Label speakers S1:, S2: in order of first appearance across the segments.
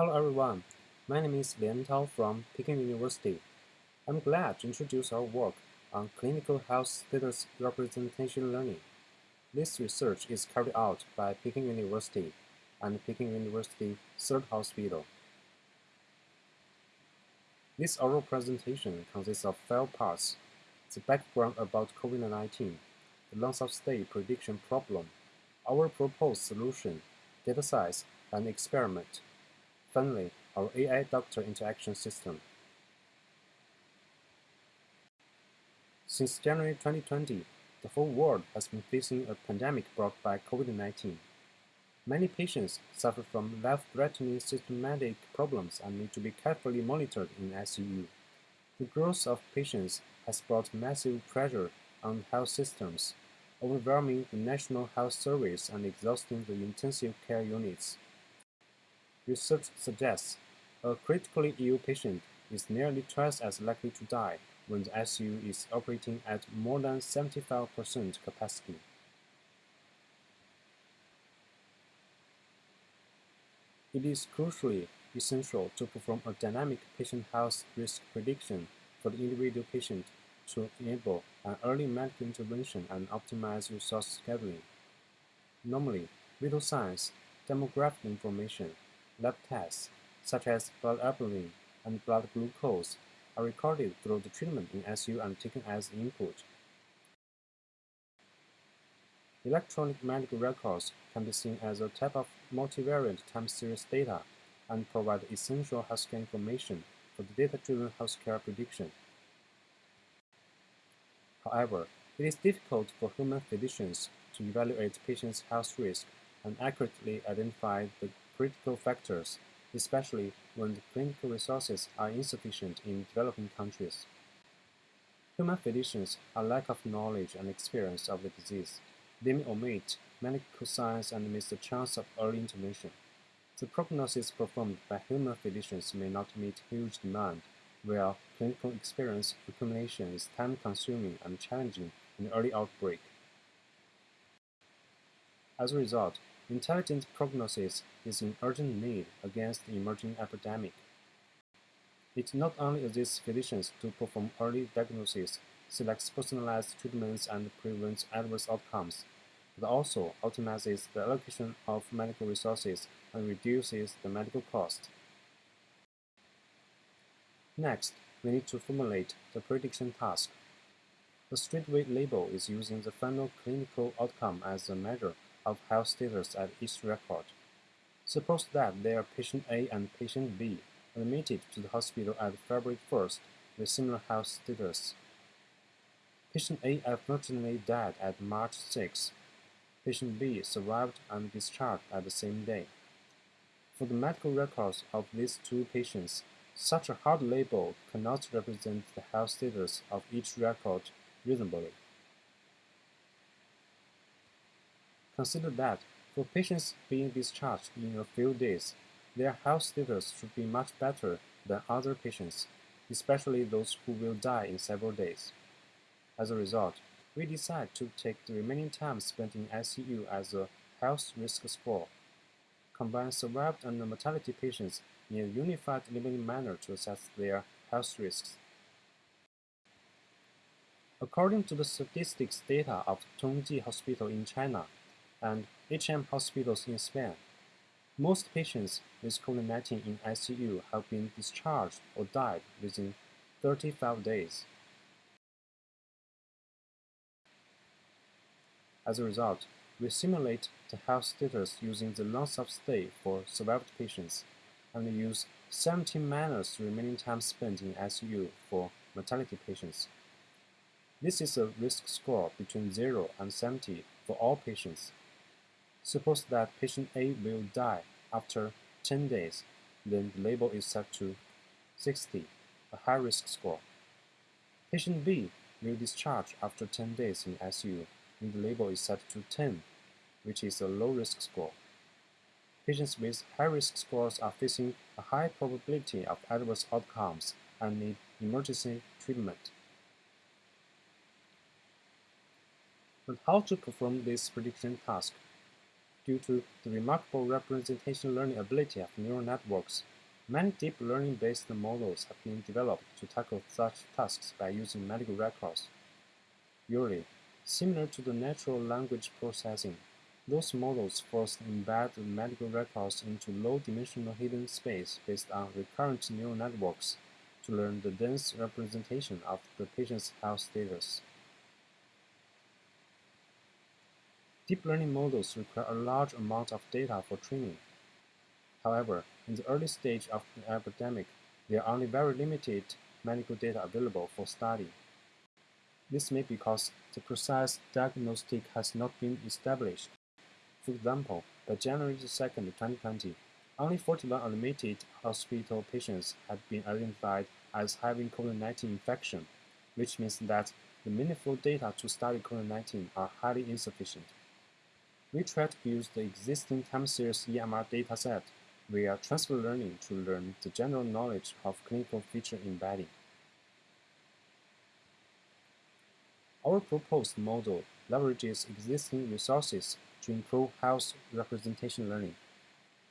S1: Hello everyone, my name is Lian Tao from Peking University. I'm glad to introduce our work on clinical health status representation learning. This research is carried out by Peking University and Peking University Third Hospital. This oral presentation consists of five parts. The background about COVID-19, the length of stay prediction problem, our proposed solution, data size, and experiment. Finally, our AI-doctor interaction system. Since January 2020, the whole world has been facing a pandemic brought by COVID-19. Many patients suffer from life-threatening systematic problems and need to be carefully monitored in ICU. The growth of patients has brought massive pressure on health systems, overwhelming the National Health Service and exhausting the intensive care units. Research suggests a critically ill patient is nearly twice as likely to die when the ICU is operating at more than 75% capacity. It is crucially essential to perform a dynamic patient health risk prediction for the individual patient to enable an early medical intervention and optimize resource scheduling. Normally, vital signs, demographic information, Lab tests, such as blood albumin and blood glucose, are recorded through the treatment in ICU and taken as input. Electronic medical records can be seen as a type of multivariate time series data and provide essential healthcare information for the data-driven healthcare prediction. However, it is difficult for human physicians to evaluate patients' health risk and accurately identify the critical factors, especially when the clinical resources are insufficient in developing countries. Human physicians have lack of knowledge and experience of the disease. They may omit medical signs and miss the chance of early intervention. The prognosis performed by human physicians may not meet huge demand, where clinical experience accumulation is time-consuming and challenging in early outbreak. As a result, Intelligent prognosis is an urgent need against the emerging epidemic. It not only assists physicians to perform early diagnosis, selects personalized treatments and prevents adverse outcomes, but also optimizes the allocation of medical resources and reduces the medical cost. Next, we need to formulate the prediction task. The weight label is using the final clinical outcome as a measure of health status at each record. Suppose that there are patient A and patient B admitted to the hospital at February 1st with similar health status. Patient A unfortunately died at March 6. Patient B survived and discharged at the same day. For the medical records of these two patients, such a hard label cannot represent the health status of each record reasonably. Consider that, for patients being discharged in a few days, their health status should be much better than other patients, especially those who will die in several days. As a result, we decide to take the remaining time spent in ICU as a health risk score, combine survived and mortality patients in a unified limiting manner to assess their health risks. According to the statistics data of Tongji Hospital in China, and HM hospitals in Spain. Most patients with COVID-19 in ICU have been discharged or died within 35 days. As a result, we simulate the health status using the length of stay for survived patients, and use 17 minus remaining time spent in ICU for mortality patients. This is a risk score between 0 and 70 for all patients. Suppose that patient A will die after 10 days, then the label is set to 60, a high-risk score. Patient B will discharge after 10 days in ICU, and the label is set to 10, which is a low-risk score. Patients with high-risk scores are facing a high probability of adverse outcomes and need emergency treatment. But how to perform this prediction task? Due to the remarkable representation learning ability of neural networks, many deep learning-based models have been developed to tackle such tasks by using medical records. Usually, similar to the natural language processing, those models first embed medical records into low-dimensional hidden space based on recurrent neural networks to learn the dense representation of the patient's health status. Deep learning models require a large amount of data for training. However, in the early stage of the epidemic, there are only very limited medical data available for study. This may be because the precise diagnostic has not been established. For example, by January 2, 2020, only 41 admitted hospital patients had been identified as having COVID-19 infection, which means that the meaningful data to study COVID-19 are highly insufficient. We try to use the existing time series EMR dataset via transfer learning to learn the general knowledge of clinical feature embedding. Our proposed model leverages existing resources to improve health representation learning.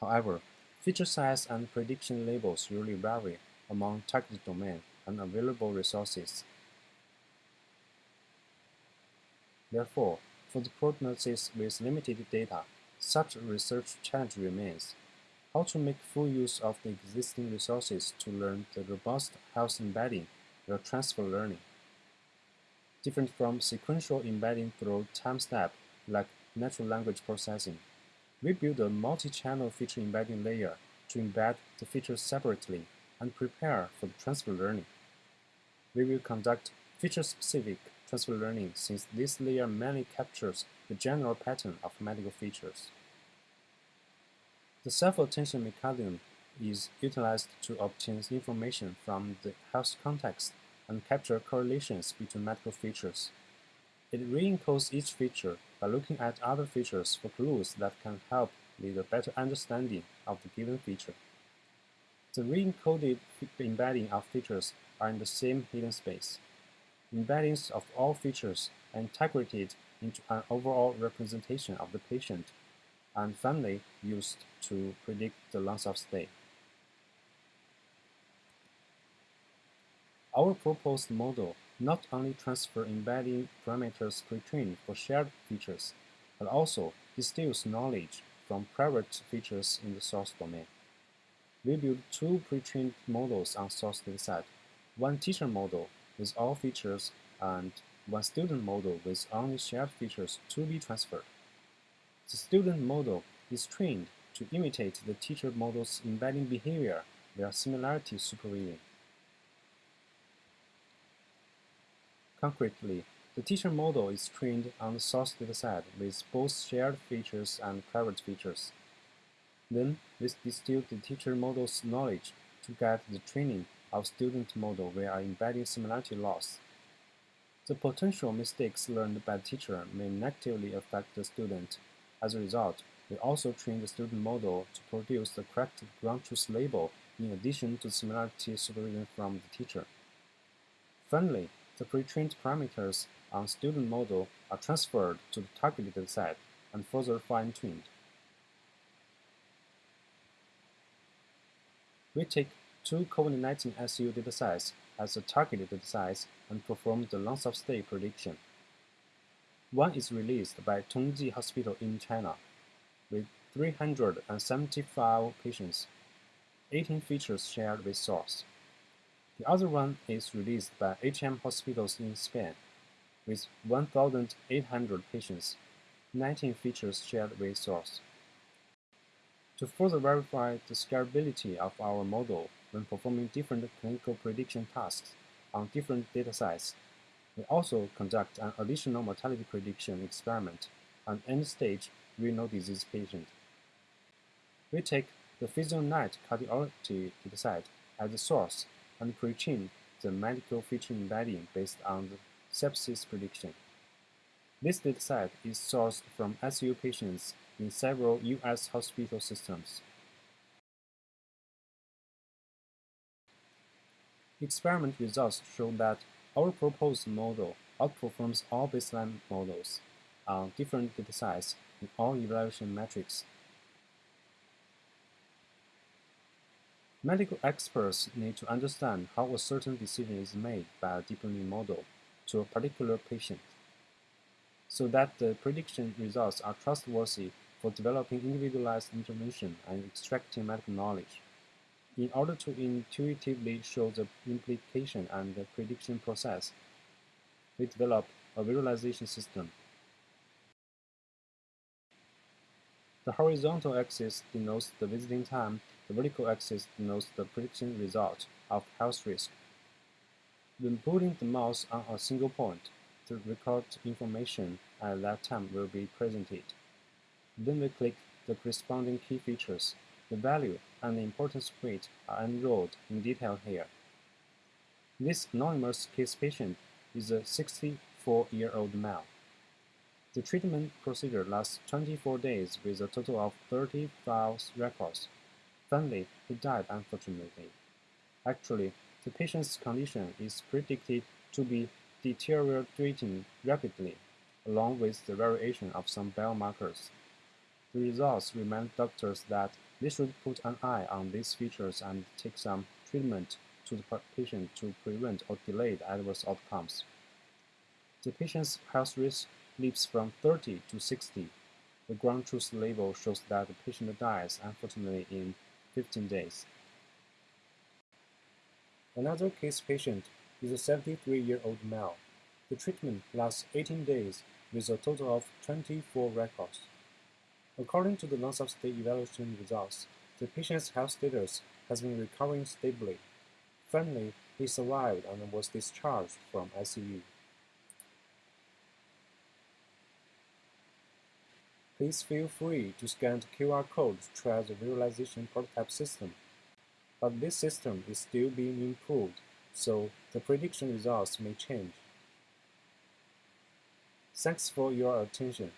S1: However, feature size and prediction labels usually vary among target domain and available resources. Therefore, for the prognosis with limited data, such a research challenge remains. How to make full use of the existing resources to learn the robust health embedding via transfer learning. Different from sequential embedding through time step like natural language processing, we build a multi-channel feature embedding layer to embed the features separately and prepare for the transfer learning. We will conduct feature-specific transfer learning since this layer mainly captures the general pattern of medical features. The self-attention mechanism is utilized to obtain information from the health context and capture correlations between medical features. It re-encodes each feature by looking at other features for clues that can help lead a better understanding of the given feature. The re-encoded embedding of features are in the same hidden space embeddings of all features integrated into an overall representation of the patient and finally used to predict the length of stay. Our proposed model not only transfer embedding parameters pre-trained for shared features, but also distills knowledge from private features in the source domain. We build two pre-trained models on source dataset, one teacher model with all features and one student model with only shared features to be transferred. The student model is trained to imitate the teacher model's embedding behavior via similarity supervision. Concretely, the teacher model is trained on the source dataset with both shared features and private features. Then, we distill the teacher model's knowledge to guide the training of student model via embedding similarity loss. The potential mistakes learned by the teacher may negatively affect the student. As a result, we also train the student model to produce the correct ground truth label in addition to similarity supervision from the teacher. Finally, the pre-trained parameters on student model are transferred to the targeted set and further fine-tuned. We take two COVID-19 ICU datasets as a targeted datasets and perform the length of stay prediction. One is released by Tongji Hospital in China, with 375 patients, 18 features shared with source. The other one is released by HM Hospitals in Spain, with 1,800 patients, 19 features shared with source. To further verify the scalability of our model, when performing different clinical prediction tasks on different data sets. We also conduct an additional mortality prediction experiment on end-stage renal disease patient. We take the PhysioNet cardiology dataset as the source and pre-train the medical feature embedding based on the sepsis prediction. This dataset is sourced from ICU patients in several U.S. hospital systems. Experiment results show that our proposed model outperforms all baseline models on different datasets in all evaluation metrics. Medical experts need to understand how a certain decision is made by a deep learning model to a particular patient, so that the prediction results are trustworthy for developing individualized intervention and extracting medical knowledge. In order to intuitively show the implication and the prediction process, we develop a visualization system. The horizontal axis denotes the visiting time, the vertical axis denotes the prediction result of health risk. When putting the mouse on a single point, the record information at that time will be presented. Then we click the corresponding key features. The value and importance weight are enrolled in detail here. This anonymous case patient is a 64-year-old male. The treatment procedure lasts 24 days with a total of 30 files records. Finally, he died unfortunately. Actually, the patient's condition is predicted to be deteriorating rapidly, along with the variation of some biomarkers. The results remind doctors that they should put an eye on these features and take some treatment to the patient to prevent or delay adverse outcomes. The patient's health risk leaps from 30 to 60. The ground truth label shows that the patient dies unfortunately in 15 days. Another case patient is a 73-year-old male. The treatment lasts 18 days with a total of 24 records. According to the length of stay evaluation results, the patient's health status has been recovering stably. Finally, he survived and was discharged from ICU. Please feel free to scan the QR code to try the visualization prototype system. But this system is still being improved, so the prediction results may change. Thanks for your attention.